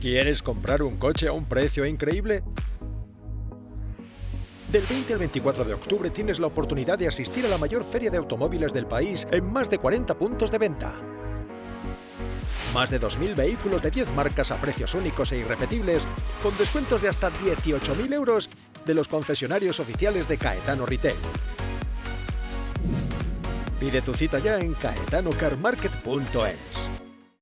¿Quieres comprar un coche a un precio increíble? Del 20 al 24 de octubre tienes la oportunidad de asistir a la mayor feria de automóviles del país en más de 40 puntos de venta. Más de 2.000 vehículos de 10 marcas a precios únicos e irrepetibles, con descuentos de hasta 18.000 euros de los concesionarios oficiales de Caetano Retail. Pide tu cita ya en caetanocarmarket.es.